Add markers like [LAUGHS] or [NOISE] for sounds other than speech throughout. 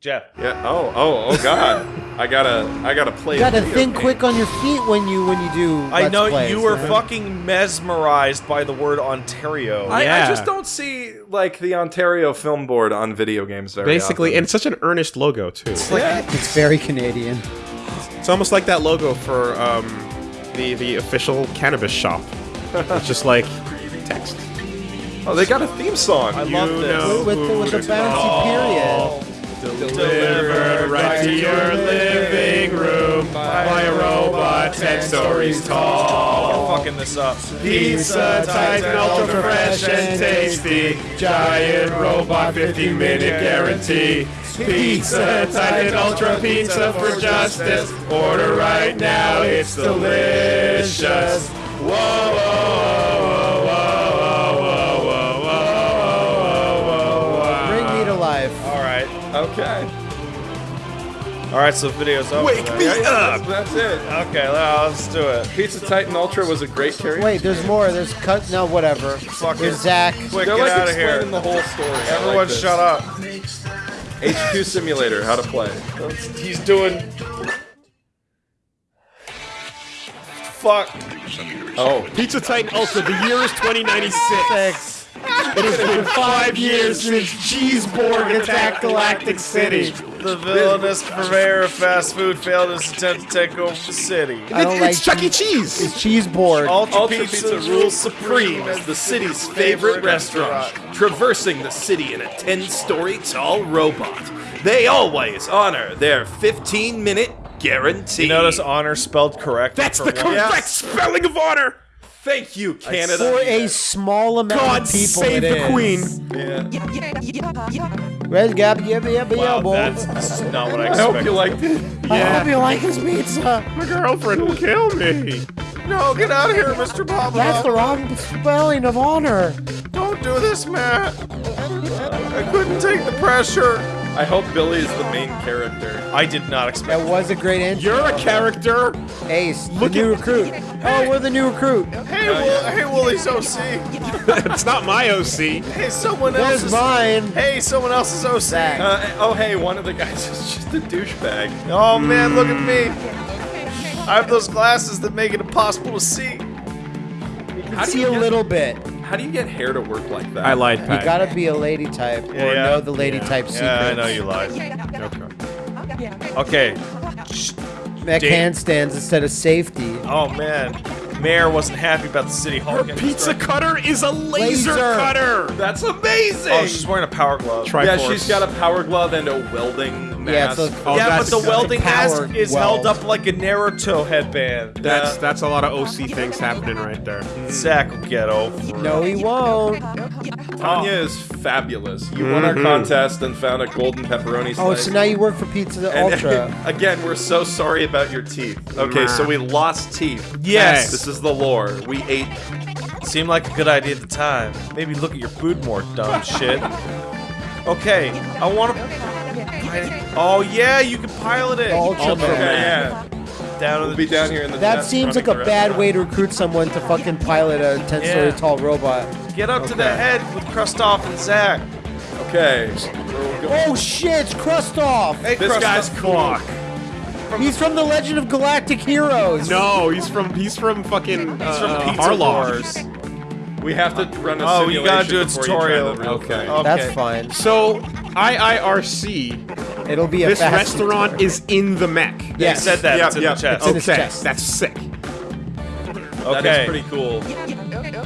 Jeff. Yeah. Oh. Oh. Oh God. I gotta. I gotta play. You gotta video think game. quick on your feet when you when you do. I Let's know plays, you were know? fucking mesmerized by the word Ontario. I, I just don't see like the Ontario Film Board on video games very Basically, often. and such an earnest logo too. It's very Canadian. It's almost like that logo for um, the the official cannabis shop. It's just like text. oh, they got a theme song. I love this. know With the, with the bouncy period. Delivered right to your living room by a robot ten stories tall. We're fucking this up. Pizza Titan, ultra fresh and tasty. Giant robot 15 minute guarantee. Pizza Titan, ultra pizza for justice. Order right now, it's delicious. Whoa, Okay. All right. So the video's over. Wake me Yeah, up! That's, that's it. Okay. Well, let's do it. Pizza Titan Ultra was a great karaoke. Wait, there's more. There's cut. No, whatever. Fuck There's it. Zach. Quick, They're get like out of here. explaining the whole story. I like Everyone, shut up. HQ Simulator, how to play. He's doing. Fuck. Oh, Pizza Titan Ultra, the year is 2096. It has been five years since Cheeseborg attacked Galactic City. The villainous purveyor of fast food failed his attempt to take over the city. I don't It's like Chuck E. Cheese. It's cheese board. Ultra, Ultra Pizza, Pizza rules supreme as the city's favorite restaurant, traversing the city in a 10 story tall robot. They always honor their 15 minute guarantee. You notice honor spelled correct. That's the once? correct spelling of honor. Thank you, Canada. For a small amount God of people, save it the is. queen. Yeah. Red Gap, yeah, yeah, yeah, Wow, boy. that's, that's not what I expected. I hope you liked it. I hope you like his pizza. My girlfriend will kill me. No, get out of here, Mr. Papa. That's the wrong spelling of honor. Don't do this, Matt. I couldn't take the pressure. I hope Billy is the main character. I did not expect. That was a great intro. You're a character. Ace, Look the new at- recruit. Oh, we're the new recruit. Hey, Will, hey, Woolie's OC. [LAUGHS] it's not my OC. Hey, someone There's else's. mine. Hey, someone else's OC. Uh, oh, hey, one of the guys is just a douchebag. Oh man, look at me. I have those glasses that make it impossible to see. How do See you a get- little bit. How do you get hair to work like that? I lied, You gotta be a lady type or know the lady yeah. type secrets. Yeah, I know you lied. Okay. Okay. Neck Dave. handstands instead of safety. Oh man, Mayor wasn't happy about the city hall. Her pizza destroyed. cutter is a laser, Laser. cutter. That's amazing! Oh, she's wearing a power glove. Try- yeah, she's got a power glove and a welding Yeah, mask. it's a- Oh, yeah, but the welding mask is weld. held up like a Naruto headband. That's that's a lot of OC things happening right there. Hmm. Zach will get over. No, he won't. Tanya is oh. fabulous. You won our mm-hmm. contest and found a golden pepperoni oh, slice. Oh, so now you work for Pizza And- Ultra. [LAUGHS] again, we're so sorry about your teeth. Okay, so we lost teeth. Yes. This is the lore. We ate. Seemed like a good idea at the time. Maybe look at your food more, dumb shit. Okay, I want to. Oh yeah, you can pilot it. Ultra Okay, Man. yeah. Down We'll the be down here in the. That seems like a bad way to recruit someone to fucking pilot a 10 story Yeah. tall robot. Get up to the head with Kristoff and Zach. Okay. Oh shit, it's Kristoff! Hey, This Kristoff. guy's clock. He's from the Legend of Galactic Heroes! No, he's from he's from fucking uh, from Pizza Harlow. Wars. We have to run a Oh, you gotta do a simulation before you try tutorial. the real Okay. Okay. That's fine. So IIRC, It'll be a this fast restaurant is in the mech. They Yes. said that. Yep, it's in yep. the chest. It's in Okay, chest. that's sick. Okay. is pretty cool.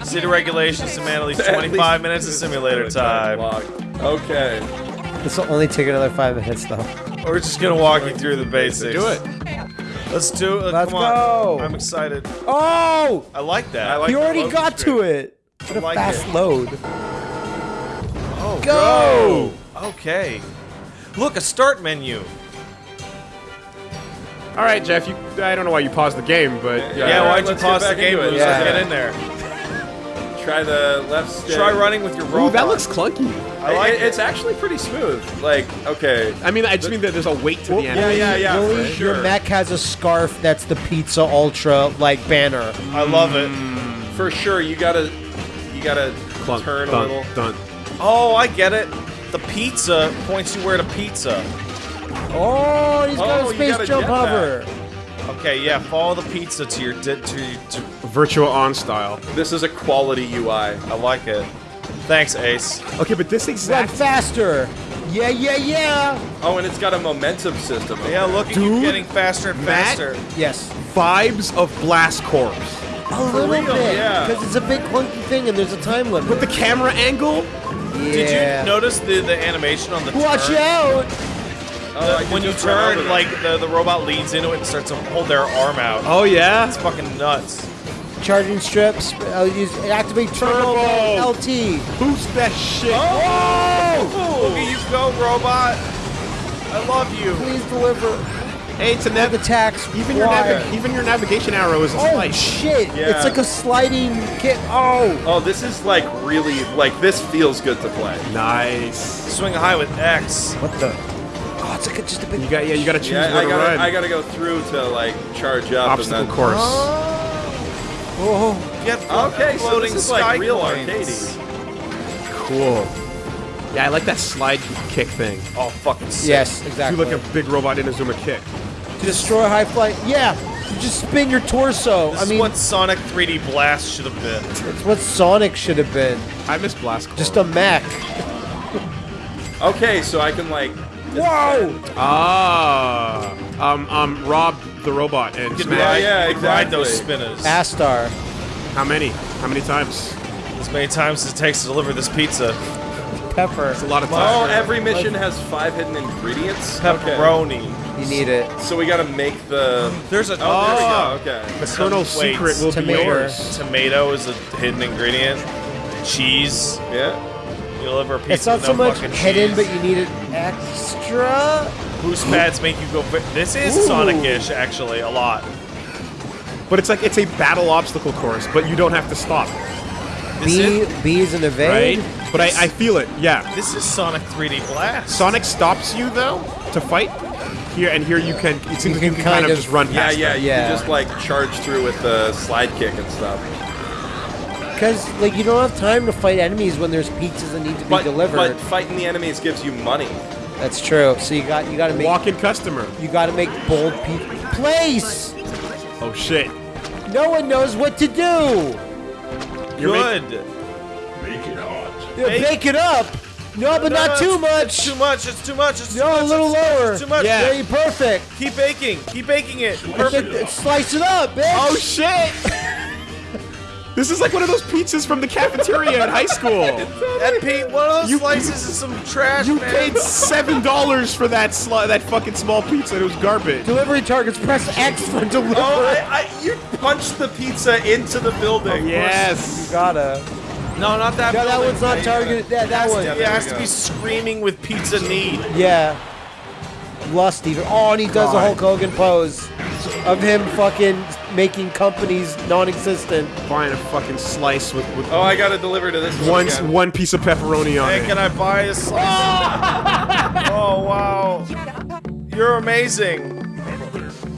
City regulations demand at least [LAUGHS] At 25 least- minutes of simulator time. Okay. This will only take another five minutes though. We're just gonna walk you through the basics. Do it. Let's do it. Let's Come on. go. I'm excited. Oh! I like that. I like he already got screen. to it! What a like fast it. load. Oh, Go! Okay. Look, a start menu. All right, Jeff. You, I don't know why you paused the game, but uh, Yeah. Yeah, why'd you pause get the game into it. when Yeah. yeah. get in there? Try the left stick. Try running with your robot. Ooh, that looks clunky. I like it, It's actually pretty smooth. Like, okay. I mean, I just mean that there's a weight to the yeah, enemy. yeah, yeah. Woolie, for your sure. mech has a scarf that's the Pizza Ultra like banner. I love it. Mm. For sure, you gotta, you gotta Clunk, turn dun, a little. Dun. Oh, I get it. The pizza points you where to pizza. Oh, he's got Oh, a space jump jetpack. hover. Okay, yeah, follow the pizza to your di- to, to Virtual on style. This is a quality UI. I like it. Thanks, Ace. Okay, but this Run exact faster. Yeah, yeah, yeah. Oh, and it's got a momentum system. over Yeah, there. look at you Dude, getting faster and Matt? faster. Yes. vibes of Blast Corps. A little real, bit. yeah. Because it's a big clunky thing and there's a time limit. With the camera angle, Did you notice the, the animation on the Watch turn? out. Oh, The- I when you just run over turn, like the, the robot leans into it and starts to hold their arm out. oh yeah, It's fucking nuts. Charging strips. I'll use activate turbo, Turbo. LT. boost that shit. Oh! Look at you go, robot. I love you. Please deliver. Hey, it's a nav- attacks. even your required. even your navigation arrow is a Oh slice. shit! Yeah. It's like a sliding kick. Oh, Oh, this is like really like this feels good to play. Nice. Swing high with X. what the? Oh, it's like a, just a big. You got yeah, you gotta choose Yeah, where I to gotta run. I gotta go through to like charge up Obstacle and then. course. Oh, Get Okay, so floating this is like real coins. arcadey. Cool. Yeah, I like that slide kick thing. Oh, fucking sick. yes, Do exactly. like a big robot Inazuma kick. to destroy high flight. Yeah, you just spin your torso. This I mean, is what Sonic 3D Blast should have been. it's what Sonic should have been. I miss Blast Corps. Just a mech. [LAUGHS] Okay, so I can like. Whoa! ah, um, um, Rob the robot and You can smash. ride, yeah, you can ride those spinners Astar. How many? How many times? as many times as it takes to deliver this pizza. Pepper. It's a lot of Oh, times. every mission has five hidden ingredients. Okay. Pepperoni. You need it. So we gotta make the. There's a Oh, there we go. Oh. Okay. the Colonel's secret will tomato. be yours. Tomato is a hidden ingredient. Cheese. Yeah. You deliver a pizza. It's not with so much hidden, cheese. but you need it extra. boost pads make you go. This is Sonic-ish, actually, a lot. But it's like it's a battle obstacle course, but you don't have to stop, This B, is B is an evade. right? But I, I feel it. Yeah. this is Sonic 3D Blast. Sonic stops you though to fight. Here and here you can. It seems like can you can kind, kind of, of- just run Yeah, past. yeah. them. You Yeah. can just like charge through with the slide kick and stuff. Because like you don't have time to fight enemies when there's pizzas that need to be But, delivered. but fighting the enemies gives you money. That's true. So you got you got to make Walk-in customer. you got to make bold pizza. Place. Oh shit. No one knows what to do. You're make- Good. Yeah, Make- Bake it up. No, but No, not no, too much. It's too much. It's too much. It's too No, much. a little it's too much, lower. It's too much. Yeah. Very perfect. Keep baking. Keep baking it. Perfect. Perfect. Slice it up, bitch. Oh shit. This is like one of those pizzas from the cafeteria at high school. [LAUGHS] That Pete, one of those You- slices is some trash, You man. paid seven dollars for that sli- that fucking small pizza. and It was garbage. Delivery targets. Press X for oh, delivery. Oh, I, I, you punched the pizza into the building. Yes. You gotta. No, not that. No, that building. one's not targeted. That that one. It has to be screaming with pizza need. Yeah. Lust even. Oh, and he does the God. Hulk Hogan pose of him fucking making companies non-existent. Buying a fucking slice with, with Oh, I gotta deliver to this one. one one piece of pepperoni on Hey, it. can I buy a slice? [LAUGHS] oh wow, you're amazing.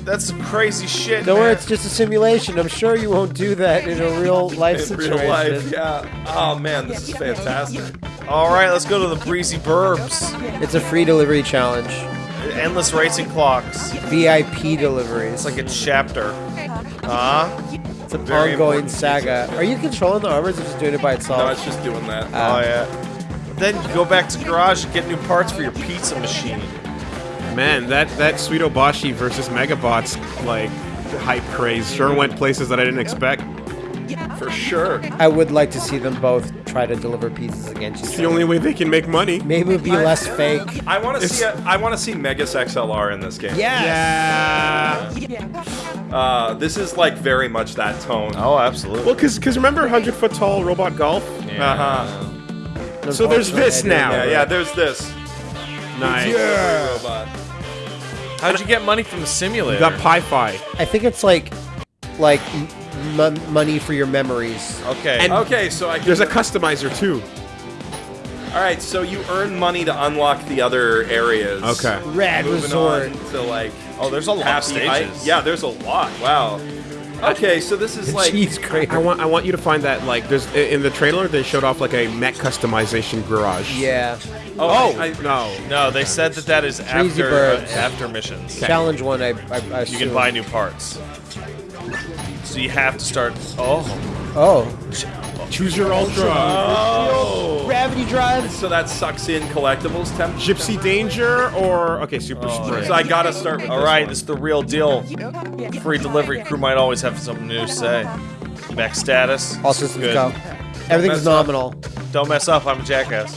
That's some crazy shit. Don't worry, man. it's just a simulation. I'm sure you won't do that in a real [LAUGHS] life in situation. real life. Yeah. Oh man, this is fantastic. All right, let's go to the breezy burbs. It's a free delivery challenge. Endless racing clocks. VIP deliveries. It's like a chapter. Uh it's an very ongoing important saga. Are you controlling the armors or just doing it by itself? No, it's just doing that. Oh yeah. Then go back to garage and get new parts for your pizza machine. Man, that that Suidobashi versus Megabots like hype craze sure went places that I didn't expect. For sure. I would like to see them both try to deliver pizzas against each It's the only way they can make money. Maybe it would be less fake. I want to see. A, I want to see Megas XLR in this game. Yes. Yeah. Uh, this is like very much that tone. Oh, absolutely. Well, cause, cause remember hundred foot tall robot golf? Uh huh. So there's this now. Yeah, yeah. There's this. Nice. Robot. How'd you get money from the simulator? You got Pi Fi. I think it's like, like m- m- money for your memories. okay. And- Okay, so I can. There's a customizer too. All right, so you earn money to unlock the other areas. Okay. Rad Moving resort. on to like oh, there's a lot of stages. height. Yeah, there's a lot. Wow. Okay, so this is [LAUGHS] like Cheese I crater. want I want you to find that like there's in the trailer they showed off like a mech customization garage. Yeah. Oh, I, No. No, they said that that is Crazy after uh, after missions. Challenge one, I, I, I You assume. can buy new parts. So you have to start. Oh, Oh. Choose your ultra. oh. Gravity drive. so that sucks in collectibles temp. Gipsy Danger or okay, Super oh, Sprint. So I gotta start with All this right, one. this is the real deal. Free delivery crew might always have something new to say. Max status. All systems Good. go. Everything's mess up. nominal. Don't mess up. I'm a jackass.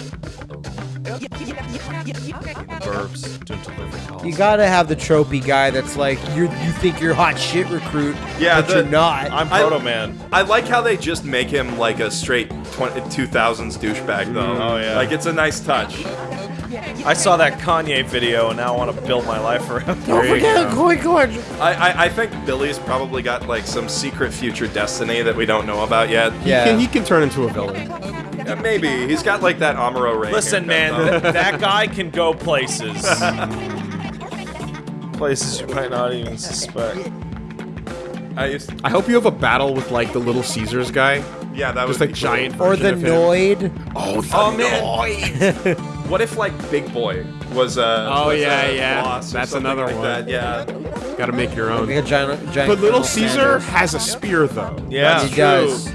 Verbs doing delivery calls. You gotta have the tropey guy that's like you. You think you're hot shit recruit, Yeah, but the- you're not. I'm I- Proto Man. I like how they just make him like a straight 20, 2000s douchebag though. Mm, oh, yeah. Like it's a nice touch. I saw that Kanye video and now I want to build my life around. Don't There forget. Koi Gorge. I, I I think Billy's probably got like some secret future destiny that we don't know about yet. Yeah. He can, he can turn into a villain. Yeah, maybe he's got like that Amuro Ray. Listen, man, th- [LAUGHS] that guy can go places. [LAUGHS] places you might not even suspect. I used, I hope you have a battle with like the Little Caesars guy. yeah, that was would like be cool. giant Or the of him. Noid. Oh, the Oh man, what if like Big Boy was a Oh, was yeah, a yeah. boss That's another like one. That. Yeah, Gotta make your own. Like a giant, giant. But Little Caesar Sanders. has a spear though. Yeah. That's He does.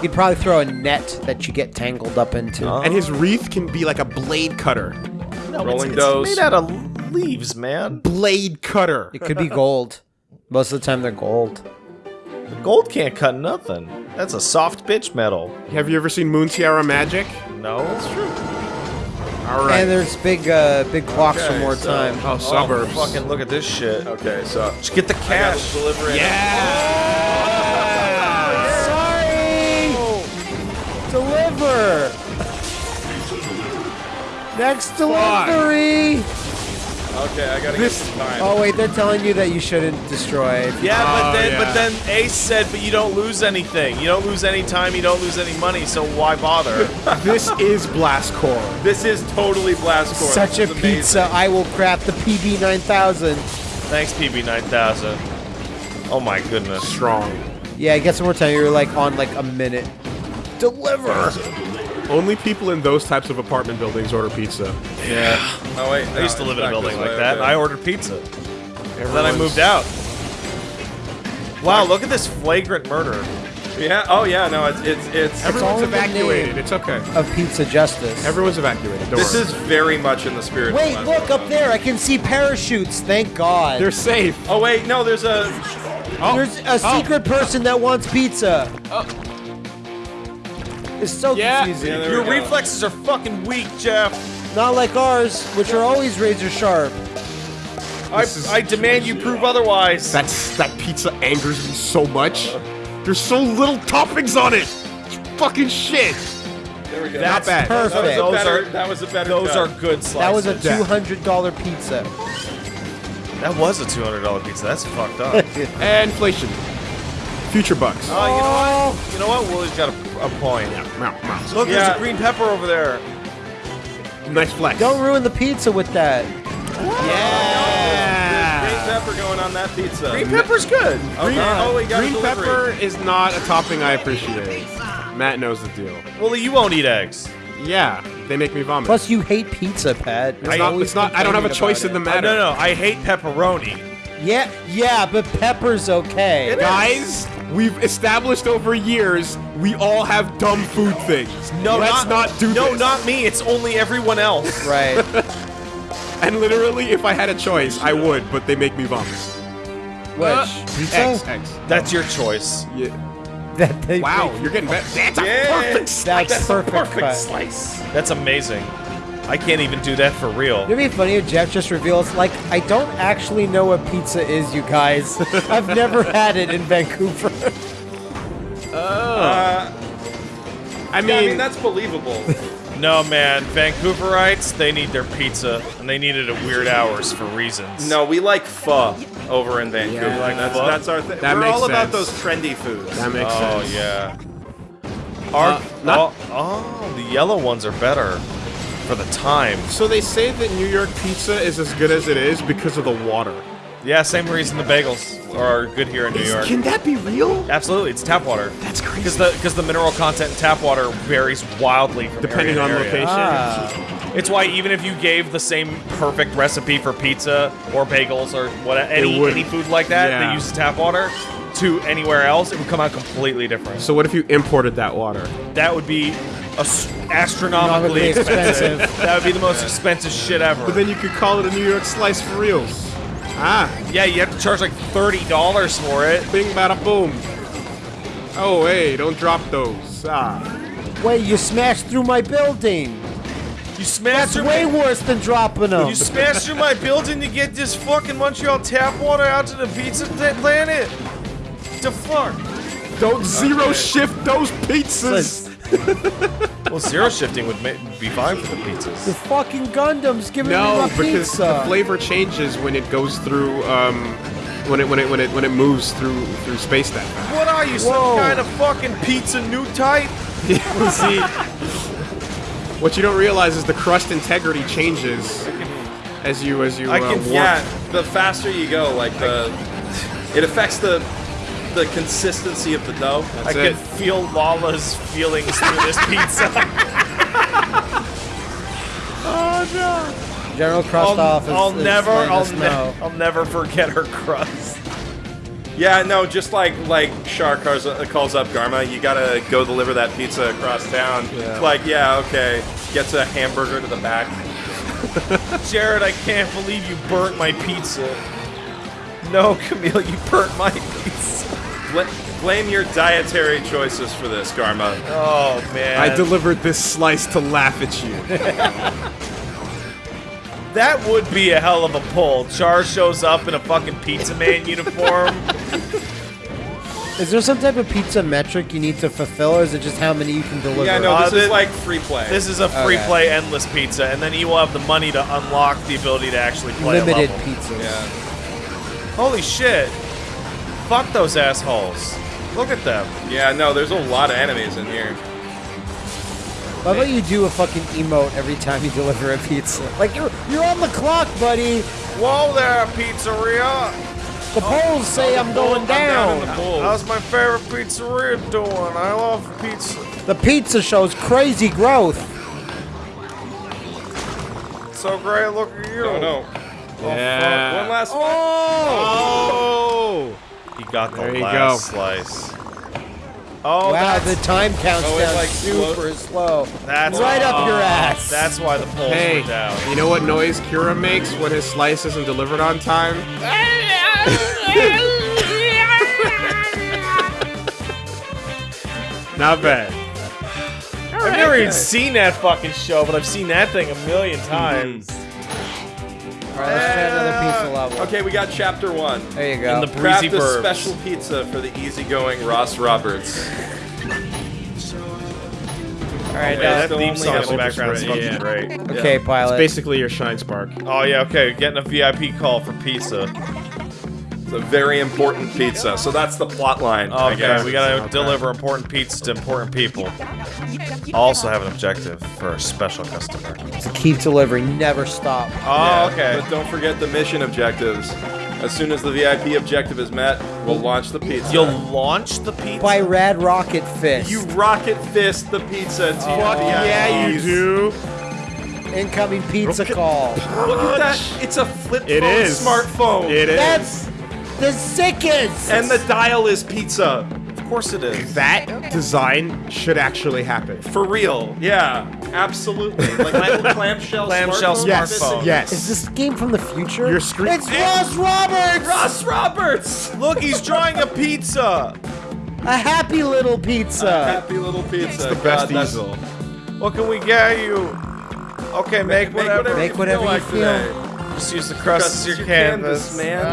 He'd probably throw a net that you get tangled up into. Huh? And his wreath can be like a blade cutter. No, Rolling it's, Dose. Made out of leaves, man. Blade cutter. It could be gold. Most of the time, they're gold. Gold can't cut nothing. That's a soft bitch metal. Have you ever seen Moon Tiara Magic? No, it's true. All right. And there's big, uh, big clocks for more so- time. oh, suburbs. fucking look at this shit. Okay, so Just get the I gotta cash. deliver it. Sorry. Deliver. Next delivery. Okay, I gotta This- get some time. Oh wait, they're telling you that you shouldn't destroy. Yeah, but Oh, then yeah. but then Ace said, but you don't lose anything. You don't lose any time. You don't lose any money. So why bother? [LAUGHS] this is Blast Corps. This is totally Blast Corps. Such This a pizza. I will craft the PB 9000. Thanks, PB nine thousand. Oh my goodness. Strong. Yeah, get some more time. You're like on like a minute. Deliver. Only people in those types of apartment buildings order pizza. Yeah. Oh wait, I used to live in a building like way, that. okay. I ordered pizza. Then I moved out. Wow, look at this flagrant murder. Yeah. Oh yeah. No, it's it's it's. Everyone's all in the evacuated. It's okay. Of pizza justice. Everyone's evacuated. Don't This worry. is very much in the spirit. Of- Wait, look up there. I can see parachutes. Thank God. They're safe. Oh wait, no. There's a. Oh. There's a oh, oh. secret person that wants pizza. Oh. It's so Yeah. confusing. Yeah, Your go. reflexes are fucking weak, Jeff. Not like ours, which are always razor sharp. I, I demand you prove otherwise. That's that pizza angers me so much. There's so little toppings on it. Fucking shit. There we go. That's bad. That was Perfect. a Those better. are- that was a better. Those cut. are good slices. That was a two hundred dollar pizza. That was a two hundred dollar pizza. That's fucked up. [LAUGHS] And inflation. Future bucks. oh, you know what? You know what? Woolie's got a, a point. Meow, meow. Look, Yeah. there's a green pepper over there. Nice flex. Don't ruin the pizza with that. Yeah. Green pepper going on that pizza. Green pepper's good. Okay. Oh, we got Green a delivery. pepper is not a topping I appreciate. Matt knows the deal. Woolie, you won't eat eggs. Yeah, they make me vomit. Plus, you hate pizza, Pat. You're it's not, it's not, I don't have a complaining choice in the about Uh, matter. no, no, I hate pepperoni. Yeah, yeah, but pepper's okay. Guys, we've established over years we all have dumb food things. No, let's not, do No, this. not me. It's only everyone else. [LAUGHS] Right. And literally, if I had a choice, I would, but they make me vomit. Which? Pizza? Eggs, eggs. That's your choice. Yeah. That they Wow, you're getting better. That's a Yeah. perfect slice. That's perfect, cut. slice. That's amazing. I can't even do that for real. It'd be funny if Jeff just reveals, like, I don't actually know what pizza is, you guys. [LAUGHS] I've never had it in Vancouver. [LAUGHS] Uh, I mean, yeah, I mean that's believable. [LAUGHS] No, man. Vancouverites, they need their pizza, and they need it at weird hours for reasons. no, we like pho over in Vancouver. Yeah, like that's that's our thing. That We're makes all about those trendy foods. that makes Oh, sense. yeah. Our, Uh, not- oh, oh, the yellow ones are better for the time. So they say that New York pizza is as good as it is because of the water. Yeah, same reason the bagels are good here in New York. Can that be real? Absolutely, it's tap water. That's crazy. Because the because the mineral content in tap water varies wildly Depending area on area. location. Ah. It's why even if you gave the same perfect recipe for pizza or bagels or what any any food like that Yeah. that uses tap water to anywhere else, it would come out completely different. So what if you imported that water? that would be as- astronomically Astronomically expensive. expensive. that would be the most expensive shit ever. But then you could call it a New York slice for reals. Ah, yeah, you have to charge like thirty dollars for it. bing bada boom. Oh hey, don't drop those. Ah. Wait, you smashed through my building. You smashed That's through way my, worse than dropping them. you smashed through my building to get this fucking Montreal tap water out to the pizza pla- planet. The fuck? Don't zero shift those pizzas. Well, zero shifting would be fine for the pizzas. The fucking Gundam's giving me No, my because pizza. the flavor changes when it goes through um when it when it when it when it moves through through space that fast. What are you, some kind of fucking pizza new type? [LAUGHS] See, what you don't realize is the crust integrity changes as you as you I uh, can- warp. Yeah, the faster you go, like the, it affects the, the consistency of the dough. I it. can feel Lalah's feelings through this pizza. [LAUGHS] General Krustov I'll, is, I'll is never, I'll, us ne- know. I'll never forget her crust. Yeah, no, just like like Char calls, uh, calls up Garma, you gotta go deliver that pizza across town. It's like, yeah, okay. Gets a hamburger to the back. [LAUGHS] Jerid, I can't believe you burnt my pizza. No, Kamille, you burnt my pizza. Bl- blame your dietary choices for this, Garma. Oh man, I delivered this slice to laugh at you. [LAUGHS] that would be a hell of a pull. Char shows up in a fucking pizza man [LAUGHS] uniform. Is there some type of pizza metric you need to fulfill, or is it just how many you can deliver? Yeah, no, Uh, this thi- is like free play. This is a free Okay. play endless pizza, and then you will have the money to unlock the ability to actually play a Limited pizzas. yeah. Holy shit! Fuck those assholes. Look at them. Yeah, no, there's a lot of enemies in here. Why about you do a fucking emote every time you deliver a pizza? Like you're you're on the clock, buddy. Whoa there, pizzeria! The oh, polls say I'm going down in down. the. How's my favorite pizzeria doing? I love pizza. The pizza shows crazy growth. So great, look at you. No, no. Oh, yeah. One last one. Oh! oh! He got the There you last go. slice. Oh, wow, the time counts Oh, down like super slow. that's right up your ass. That's why the polls Hey, were down. you know what noise Kira makes when his slice isn't delivered on time? [LAUGHS] Not bad. I've never even seen that fucking show, but I've seen that thing a million times. Mm. All right, level. Okay, we got chapter one. There you go. In the Craft breezy a burbs. special pizza for the easygoing Ross Roberts. All right, Yeah, uh, now, that theme song in the background is ultra fucking spread, great. okay, pilot. Basically your shine spark. Oh yeah, okay, getting a VIP call for pizza. It's a very important pizza, so that's the plot line. I Okay, guess. we gotta Okay. deliver important pizza to important people. Also have an objective for a special customer. to keep delivering, never stop. Oh, Yeah, okay. But don't forget the mission objectives. As soon as the VIP objective is met, we'll launch the pizza. You'll launch the pizza. By Rad Rocket Fist. you rocket fist the pizza to oh, your VIPs. do. incoming pizza call. Look at that! It's a flip It phone is. smartphone. It is. That's the sickest. And the dial is pizza. of course it is. that design should actually happen. For real. Yeah, absolutely. Like my little [LAUGHS] clamshell Clamshell smartphone. Yes, Smartphone. yes. is this game from the future? Your screen- It's Ross Roberts. Ross Roberts! Look, he's drawing a pizza. A happy little pizza. Happy little pizza. It's the best God, easel. What can we get you? Okay, make, whatever. Make whatever you like feel. today. Just use the crust Crust as your your canvas. man.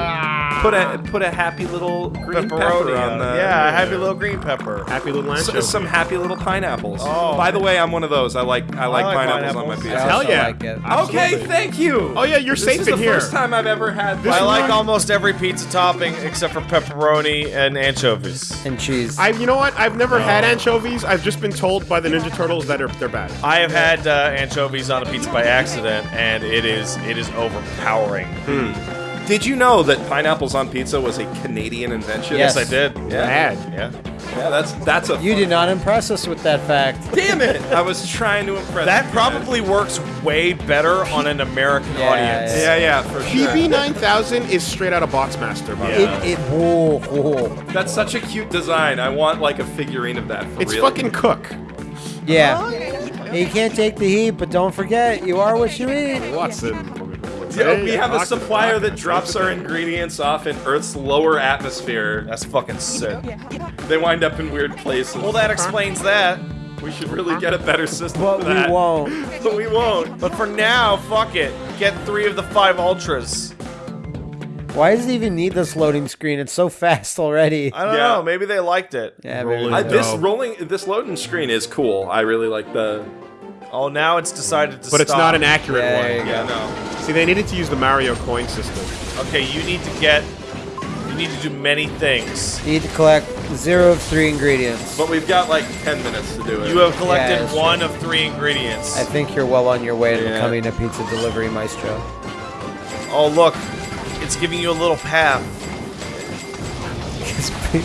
Put a put a happy little green Pepperoni pepper on on the Yeah, a happy little green pepper. Happy little S- some happy little pineapples. Oh. By the way, I'm one of those. I like I like, like pineapples, on my pizza. I Hell also yeah. like it. Okay, thank you. Oh yeah, you're this safe is the first time I've ever had. This I like pineapple. almost every pizza topping except for pepperoni and anchovies. And cheese. I, you know what? I've never had anchovies. I've just been told by the Ninja Turtles that are they're bad. I have had uh, anchovies on a pizza by accident, and it is it is overpowering. Did you know that pineapples on pizza was a Canadian invention? Yes. Yes, I did. Yeah. Bad. Yeah. Yeah, that's that's a. You did not impress us with that fact. Damn it! I was trying to impress. That you guys. probably works way better on an American Yeah, audience. Yeah, yeah, for sure. PB9000 is straight out of Boxmaster, by the way. It, it, whoa, whoa. That's such a cute design. I want like a figurine of that for It's real. fucking Cook. Yeah. You can't take the heat, but don't forget, you are what you eat. Watson. [LAUGHS] Yeah, we have a supplier that drops our ingredients off in Earth's lower atmosphere. That's fucking sick. They wind up in weird places. Well, that explains that. we should really get a better system But for we won't. [LAUGHS] But we won't. But for now, fuck it. Get three of the five ultras. Why does it even need this loading screen? It's so fast already. I don't Yeah. know. Maybe they liked it. Yeah, Rolling. maybe. I, this rolling, this loading screen is cool. I really like the. Oh, now it's decided to But it's stop. not an accurate Yeah, one. there you Yeah, no. See, they needed to use the Mario coin system. Okay, you need to get. You need to do many things. You need to collect zero of three ingredients. But we've got like 10 minutes to do it. You have collected that's one of three ingredients. I think you're well on your way to becoming a pizza delivery maestro. Oh, look. It's giving you a little path.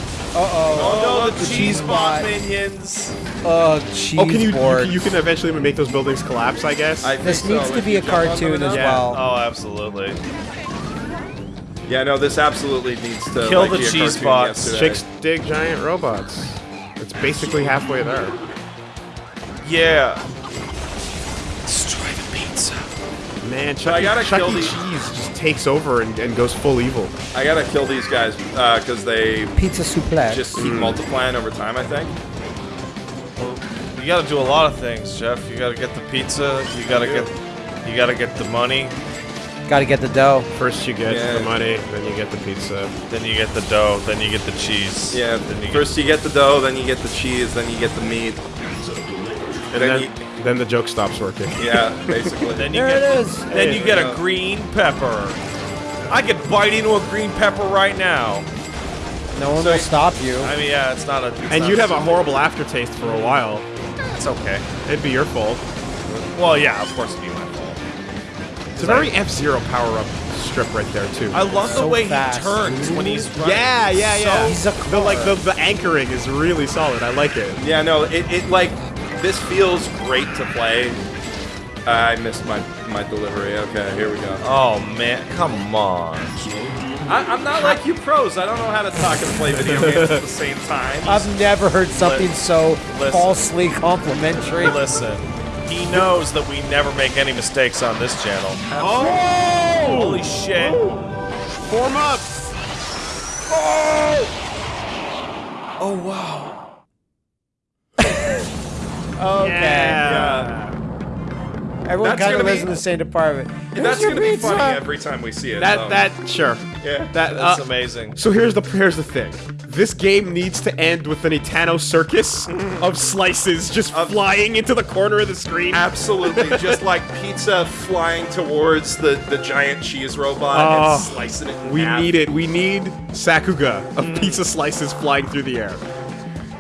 [LAUGHS] Uh-oh. Oh, no, the the cheese cheese bot. bot minions. Oh, cheese Oh, can you, you, board. can- you can eventually make those buildings collapse, I guess? I This so, needs to be a jump on them cartoon as enough. well. Oh, absolutely. Yeah, no, this absolutely needs to Kill like, the be a cheese cartoon bots. yesterday. Chicks dig giant robots. It's basically halfway there. Yeah. Man, Chuck, I gotta Chuck kill E. these- Cheese just takes over and, and goes full evil. I gotta kill these guys because they Pizza suplex. just keep multiplying over time. I think. You gotta do a lot of things, Jeff. You gotta get the pizza. You gotta get. You gotta get the money. Gotta get the dough. First you get Yeah. the money, then you get the pizza. Then you get the dough. Then you get the cheese. Yeah. Then you First you get the dough, then you get the cheese, then you get the meat. And Then then, you- then the joke stops working. [LAUGHS] Yeah, basically. Then you There get. it is. Then you get Yeah. a green pepper. I could bite into a green pepper right now. No one So- will stop you. I mean, yeah, it's not a. it's And not you'd have a horrible aftertaste for a while. It's okay. It'd be your fault. Well, yeah, of course it'd be my fault. It's a very F-Zero power-up strip right there, too. I love the So way fast. he turns when he's running. yeah, yeah, yeah. He's a the, like, the, the anchoring is really solid. I like it. Yeah, no, it, it like this feels great to play. I missed my my delivery. Okay, here we go. Oh man, come on. I, I'm not like you pros. I don't know how to talk and play video games at the same time. [LAUGHS] I've never heard something so Listen. falsely complimentary. Listen, he knows that we never make any mistakes on this channel. Oh! Holy shit! Form up! Oh! Oh wow. Okay. Yeah. Everyone That's kind of lives be- in the same department. That's gonna be pizza. funny every time we see it. That, so. that, sure. yeah. That, That's uh, amazing. So here's the here's the thing. This game needs to end with an Itano circus of slices just flying into the corner of the screen. Absolutely, [LAUGHS] just like pizza flying towards the, the giant cheese robot Oh, and slicing it. In We half. need it. We need Sakuga of pizza slices flying through the air.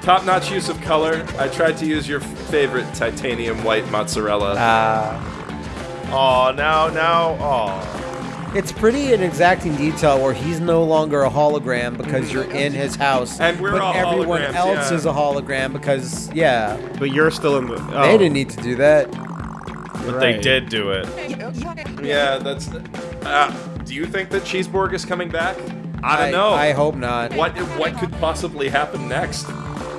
Top-notch use of color. I tried to use your favorite titanium white mozzarella. Ah. Oh, now, now, oh. It's pretty in exacting detail where he's no longer a hologram because you're in his house. And we're but all everyone else yeah. is a hologram because, yeah, But you're still in the. Oh, they didn't need to do that. But they did do it. yeah, that's. Uh, do you think that Cheeseborg is coming back? I don't know. I hope not. What what could possibly happen next?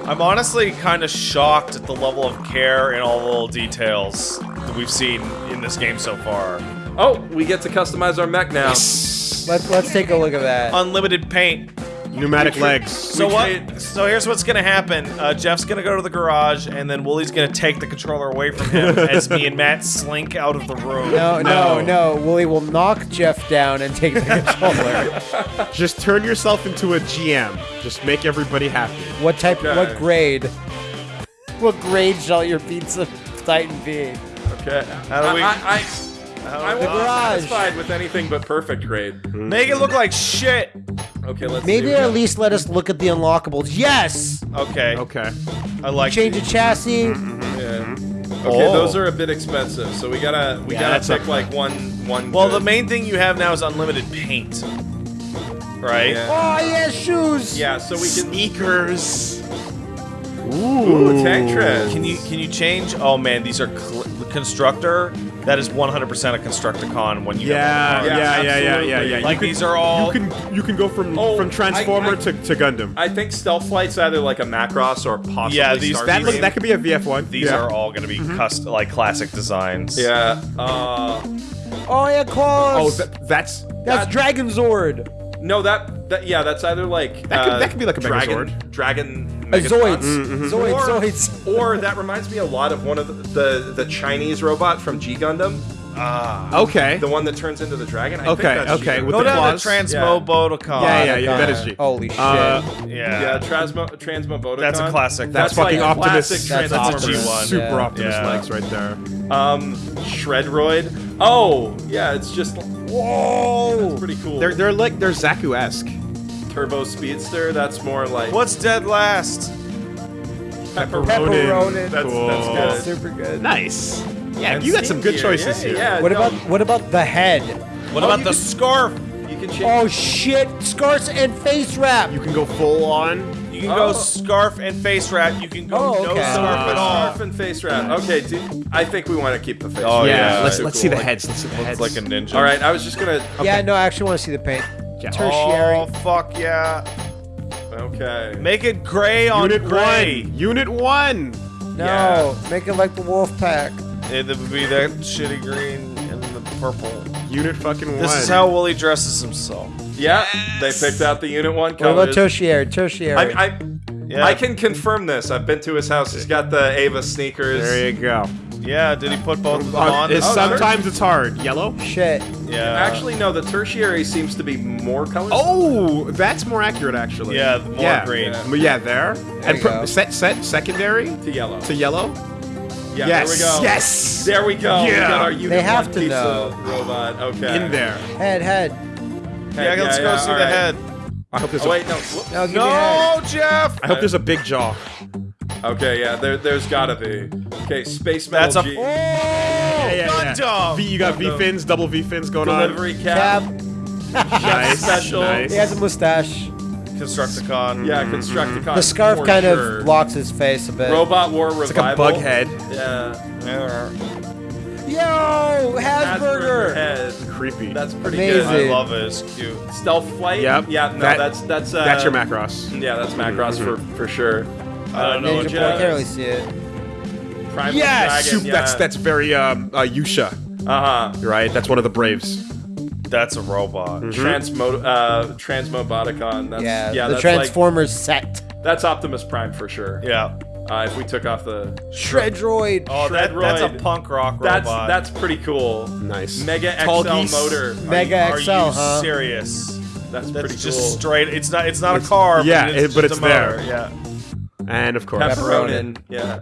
I'm honestly kind of shocked at the level of care and all the little details that we've seen in this game so far. Oh, we get to customize our mech now. Let's let's take a look at that. Unlimited paint. Pneumatic legs. So We what? So here's what's gonna happen. Uh, Jeff's gonna go to the garage, and then Woolie's gonna take the controller away from him [LAUGHS] as me and Matt slink out of the room. No, no, No. no. Woolie will knock Jeff down and take the [LAUGHS] controller. Just turn yourself into a GM. Just make everybody happy. what type? Okay. What grade? What grade shall your pizza titan be? Okay. How do we- I, I, How I, I do won't be garage. satisfied with anything but perfect grade. Make it look like shit. Okay, let's Maybe see. at least let us look at the unlockables. Yes. Okay. Okay. I like. Change the chassis. Mm-hmm. Yeah. Mm-hmm. Okay, Oh. those are a bit expensive, so we gotta we Yeah, gotta that's pick like one one. Well, good. the main thing you have now is unlimited paint. Right? Yeah. Oh yeah, shoes. Yeah, so we can. Sneakers. Ooh, tank treads. Can you can you change? Oh man, these are constructor. That is 100% a Constructicon when you Yeah, have yeah, Yeah, yeah, yeah, yeah, yeah. Like can- these are all. You can you can go from Oh, from Transformer I- I- to, to Gundam. I think Stealth Flight's either like a Macross or possibly Yeah, these- that look, that could be a VF1. these yeah. are all going to be cust- like classic designs. Yeah. Uh, Oh yeah, Oh, claws. that, that's That's that- Dragonzord. no, that that yeah, that's either like That could- uh, that could be like a dragon Megazord. dragon A Megatron. Zoids. Zoids. Or, Zoids. or that reminds me a lot of one of the the, the Chinese robot from G Gundam, Ah. okay. the one that turns into the dragon. I Okay, think that's okay, G-Gundam. with Go the down claws. to Transmobotocon. Yeah, yeah, yeah. God. That is G. Holy shit. Uh, Yeah. Yeah, Transmo Transmobotocon. That's a classic. That's, That's fucking like Optimus. classic That's Transformers Optimus. one. Super Yeah. Optimus Yeah. legs right there. Um, Shredroid. Oh, yeah, it's just Whoa. pretty cool. They're they're like they're Zaku-esque. Turbo Speedster. That's more like What's dead last? Pepper Pepperonin. That's, Cool. that's That's good. super good. Nice. Yeah, And you got some good Gear. choices yeah, here. Yeah, What no, about what about the head? What Oh, about the can- scarf? you can change? Oh shit! Scarves and face wrap. You can go full on. You can Oh. go scarf and face wrap. You can go Oh, no scarf Uh, at all. Scarf and face wrap. Okay, dude, I think we want to keep the face. Oh, wrap. yeah, let's let's cool. see the Like- heads. Let's see the heads. It's like a ninja. All right, I was just gonna. Yeah, no, I actually want to see the paint. Yeah. Tertiary. Oh fuck yeah! Okay. Make it gray on Unit gray. one. Unit one. No, make it like the wolf pack. It would be that [LAUGHS] shitty green and the purple. Unit fucking one. This is how Woolie dresses himself. Yeah, they picked out the unit one What about colors. tertiary? Tertiary. I, I, Yeah. I can confirm this. I've been to his house. He's got the Eva sneakers. There you go. Yeah. Did he put both of them Uh, on? it's- Oh, sometimes it's hard. Yellow. Shit. yeah. Actually, no. The tertiary seems to be more colors. Oh, that's more accurate actually. Yeah, more yeah. green. Yeah. But yeah, there. and you set set secondary to yellow. to yellow. yeah, yes. there we go. Yes. There we go. We Yeah. got our unit They have to pizza know. robot. Okay. In there. Head, head. Yeah, let's go see all the right. head. I hope there's Oh a, wait, no. No, give. No, Jeff. I hope there's a big jaw. Okay, yeah. There, there's gotta be. Okay, space That's metal a- G. Oh, Yeah, yeah, yeah. V, you got V fins, double V fins going on. delivery Cap. cap. Nice. special. Nice. He has a mustache. Constructicon. Yeah, Constructicon. The scarf for kind sure. of blocks his face a bit. Robot War Revival. It's like a bug head. Yeah. Yeah. Yo, Asperger Hasburger. head. Creepy. That's pretty Amazing. I love it. It's cute. Stealth flight. Yep. Yeah. No, That- that's that's uh, That's your Macross. Yeah, that's Macross for for sure. I don't know Ninja what Boy, I can't really see it. Primal Yes, Dragon. Shoot, that's that's very um uh, Yusha, uh huh. right? That's one of the Braves. That's a robot. Transmo uh Transmoboticon. That's, Yeah, yeah. the that's like Transformers set. that's Optimus Prime for sure. Yeah. Uh, if we took off the Shredroid. Oh, that, that's a punk rock robot. that's that's pretty cool. Nice. Mega Tall XL geese. motor. Mega Are XL, you huh? serious? That's, That's pretty just cool. straight. It's not. It's not It's- a car. yeah, but it- it's but just it's a motor. there. Yeah. And of course, Pepperonin. Yeah.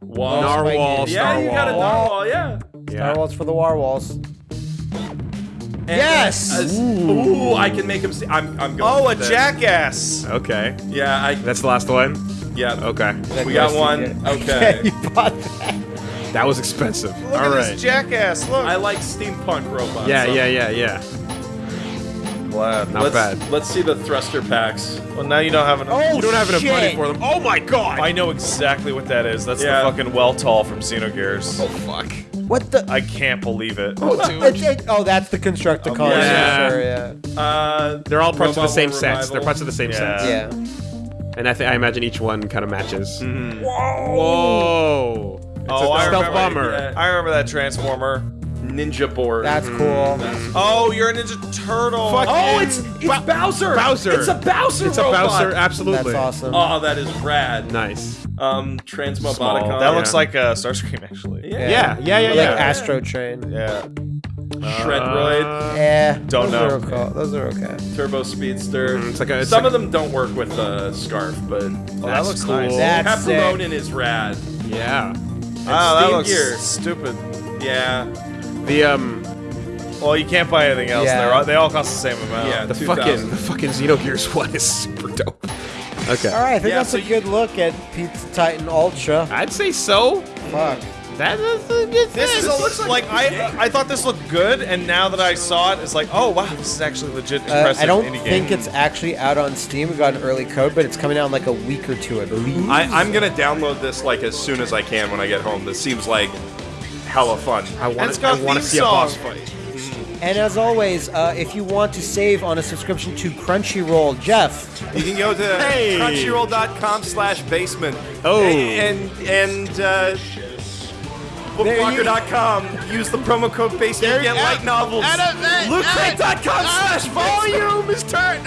Wall. Narwhal, Yeah, you got a narwhal. Yeah. Yeah. Star Wars for the War Walls. And, Yes! uh, ooh, I can make him see. I'm. I'm going. Oh, a this. jackass. Okay, Yeah. I. that's the last one. Yeah. Okay, We got one. [LAUGHS] Yeah, Okay. you bought that. that was expensive. Look All at right. this jackass. Look. I like steampunk robots. Yeah, so yeah, yeah, yeah. Glad. Not let's, bad. Let's see the thruster packs. Well, now you don't have enough. Oh, You don't have enough money for them. Oh my god! I know exactly what that is. That's Yeah. the fucking Weltall from Xenogears. oh fuck. What the? I can't believe it. [LAUGHS] It- it- oh, that's the Constructicon. Yeah. Yeah. Sure, yeah. Uh, They're all parts of the same War sets. They're parts of the same Yeah. sets. Yeah. And I think I imagine each one kind of matches. mhm. Whoa! Oh, I stealth remember, bomber. Yeah. I remember that transformer. Ninja board. That's cool. Oh, you're a Ninja Turtle. Fuck Oh, Yeah. it's it's Bowser. Bowser. It's a Bowser. It's a robot. Bowser, absolutely. That's awesome. Oh, that is rad. Nice. Um, Small. Transmoboticon. That looks like a Starscream, actually. Yeah. Yeah, yeah, yeah, Or yeah. Like Astrotrain. Yeah. Shredroid. Uh, Yeah. Don't those know. Are okay. Those are okay. Turbo Speedster. Mm, it's like a- it's Some like- of them don't work with the scarf, but Oh, that looks cool. nice. That's sick. Pepperonin is rad. yeah. Ah, that Steam looks Gear. stupid. Yeah. The um, Well, you can't buy anything else. Yeah. They're all, they all cost the same amount. Yeah. the 2000. fucking the fucking Xenogears [LAUGHS] one is super dope. Okay. All right, I think Yeah, that's so a you- good look at Pizza Titan Ultra. I'd say so. Fuck. That, that's a good This is a, like, I I thought this looked good, and now that I saw it, it's like, oh wow, this is actually legit Uh, I don't indie think game. it's actually out on Steam. We got an early code, but it's coming out in like a week or two, I believe. I, I'm gonna download this like as soon as I can when I get home. This seems like hella fun. I And want it's to got I want to theme see a boss fight. And as always, uh, if you want to save on a subscription to Crunchyroll, Jeff, You can go to [LAUGHS] Hey. crunchyroll.com slash basement. Oh. And and uh, bookwalker.com. Use the promo code basement. Get light novels. Lootcrate.com slash volume is turned.